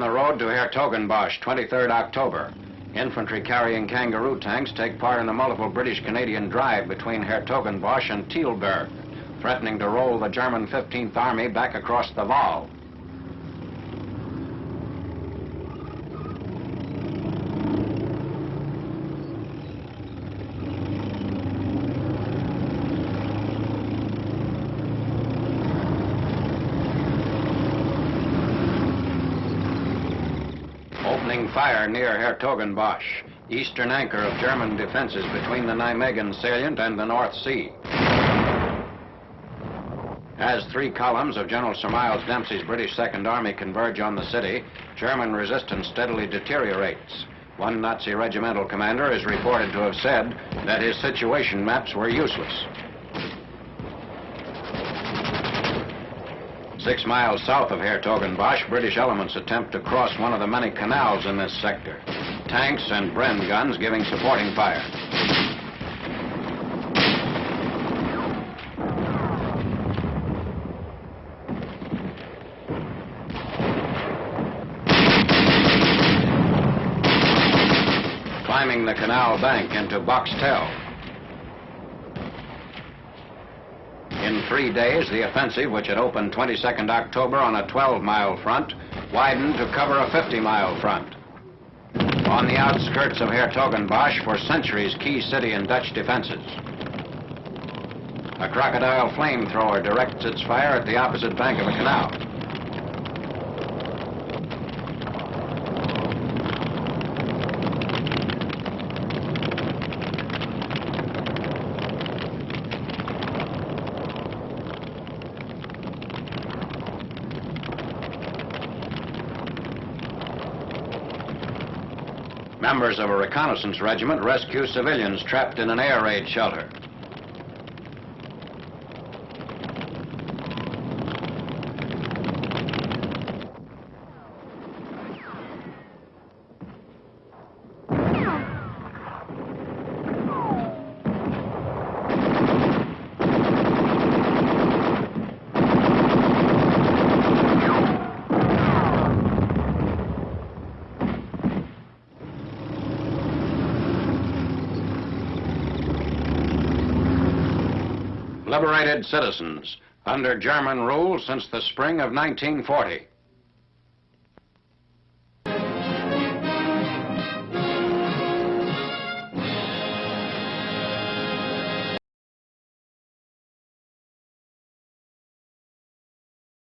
road to Hertogenbosch, 23rd October. Infantry carrying kangaroo tanks take part in a multiple British-Canadian drive between Hertogenbosch and Tilburg, threatening to roll the German 15th Army back across the Waal. Opening fire near Hertogenbosch, eastern anchor of German defenses between the Nijmegen salient and the North Sea. As three columns of General Sir Miles Dempsey's British Second Army converge on the city, German resistance steadily deteriorates. One Nazi regimental commander is reported to have said that his situation maps were useless. Six miles south of Hertogenbosch, British elements attempt to cross one of the many canals in this sector. Tanks and Bren guns giving supporting fire. Climbing the canal bank into Boxtel. In three days, the offensive, which had opened 22nd October on a 12-mile front, widened to cover a 50-mile front. On the outskirts of Hertogenbosch, for centuries, key city and Dutch defenses. A crocodile flamethrower directs its fire at the opposite bank of the canal. Members of a reconnaissance regiment rescue civilians trapped in an air raid shelter. Liberated citizens under German rule since the spring of 1940.